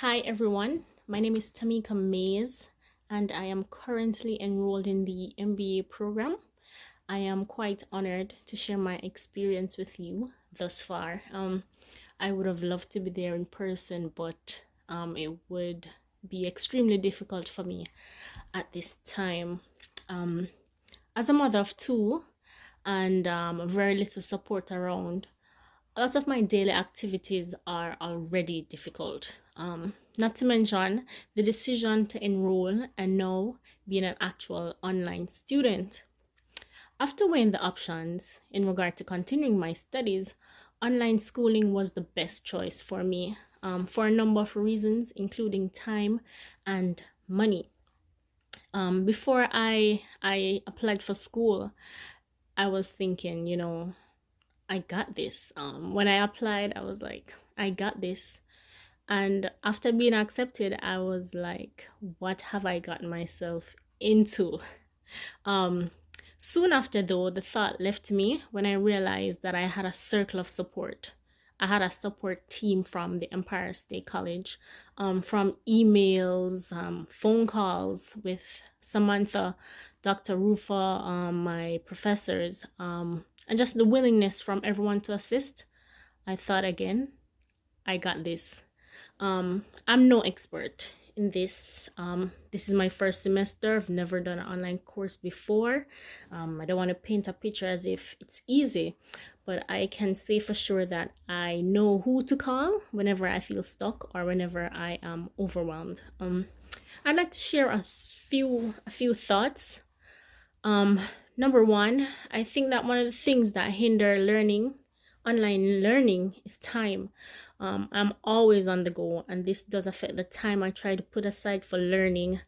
Hi everyone, my name is Tamika Mays and I am currently enrolled in the MBA program. I am quite honored to share my experience with you thus far. Um, I would have loved to be there in person, but um, it would be extremely difficult for me at this time. Um, as a mother of two and um, very little support around, a lot of my daily activities are already difficult. Um, not to mention the decision to enroll and now being an actual online student. After weighing the options in regard to continuing my studies, online schooling was the best choice for me um, for a number of reasons, including time and money. Um, before I I applied for school, I was thinking, you know, I got this. Um, when I applied, I was like, I got this. And after being accepted, I was like, what have I gotten myself into? Um, soon after, though, the thought left me when I realized that I had a circle of support. I had a support team from the Empire State College, um, from emails, um, phone calls with Samantha, Dr. Rufa, um, my professors, um, and just the willingness from everyone to assist. I thought again, I got this. Um, I'm no expert in this. Um, this is my first semester. I've never done an online course before. Um, I don't want to paint a picture as if it's easy, but I can say for sure that I know who to call whenever I feel stuck or whenever I am overwhelmed. Um, I'd like to share a few a few thoughts. Um, number one, I think that one of the things that hinder learning, online learning, is time. Um, I'm always on the go, and this does affect the time I try to put aside for learning.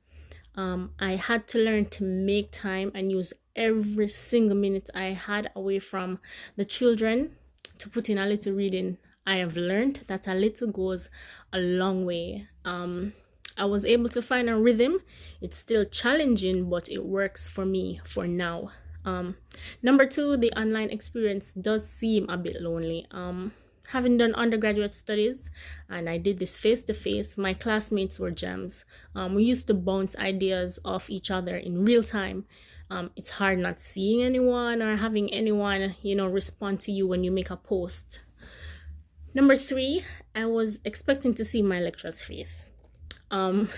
Um, I had to learn to make time and use every single minute I had away from the children to put in a little reading. I have learned that a little goes a long way. Um, I was able to find a rhythm. It's still challenging, but it works for me for now. Um, number two, the online experience does seem a bit lonely. Um, having done undergraduate studies and I did this face to face, my classmates were gems. Um, we used to bounce ideas off each other in real time. Um, it's hard not seeing anyone or having anyone, you know, respond to you when you make a post. Number three, I was expecting to see my lecturer's face. Um,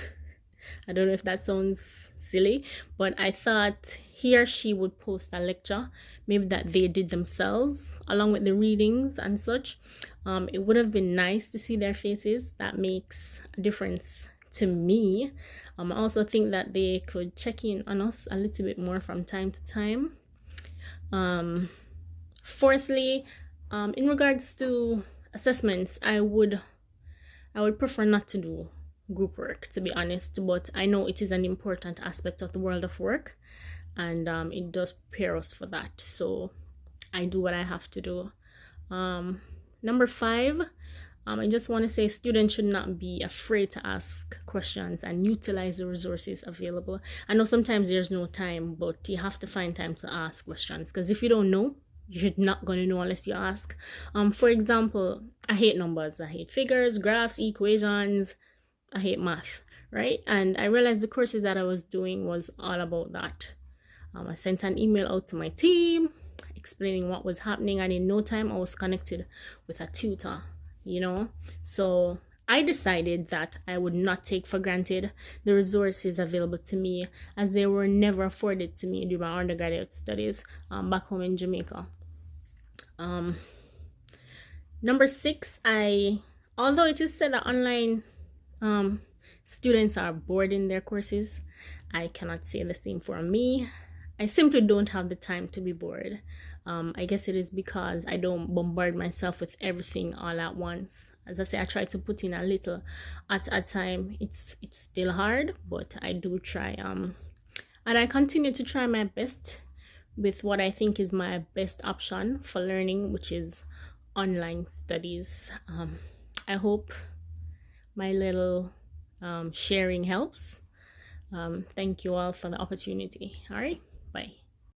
I don't know if that sounds silly, but I thought he or she would post a lecture, maybe that they did themselves, along with the readings and such. Um, it would have been nice to see their faces. That makes a difference to me. Um, I also think that they could check in on us a little bit more from time to time. Um, fourthly, um, in regards to assessments, I would I would prefer not to do group work to be honest but i know it is an important aspect of the world of work and um, it does prepare us for that so i do what i have to do. Um, number five um, i just want to say students should not be afraid to ask questions and utilize the resources available. I know sometimes there's no time but you have to find time to ask questions because if you don't know you're not going to know unless you ask. Um for example i hate numbers i hate figures graphs equations I hate math, right? And I realized the courses that I was doing was all about that. Um, I sent an email out to my team explaining what was happening, and in no time I was connected with a tutor, you know. So I decided that I would not take for granted the resources available to me as they were never afforded to me during my undergraduate studies um, back home in Jamaica. Um, number six, I although it is said that online um, students are bored in their courses. I cannot say the same for me. I simply don't have the time to be bored. Um, I guess it is because I don't bombard myself with everything all at once. As I say, I try to put in a little at a time. It's it's still hard, but I do try. Um, and I continue to try my best with what I think is my best option for learning, which is online studies. Um, I hope my little um, sharing helps. Um, thank you all for the opportunity. All right, bye.